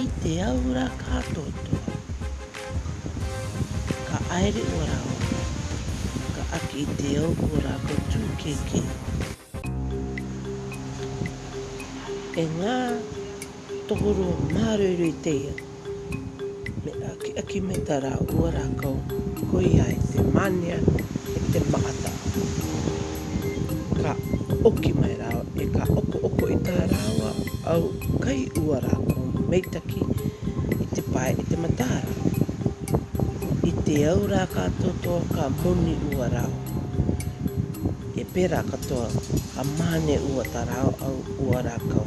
I te aura ka totoa. Ka aere ua raoa. Ka aki i te au ko ratou tukeke. E nga tohoro maroiroi teia. Me akiaki me ta ra ua rakou. Koia e te manea e te maata. Ka oki mai rāua e ka okooko i tā rāua au kai uara ko Meitaki i te pae e te mataara. I te au rā ka toto ka moni ua rāua. E pērā katoa ka māne ua tā rāua au uara kau.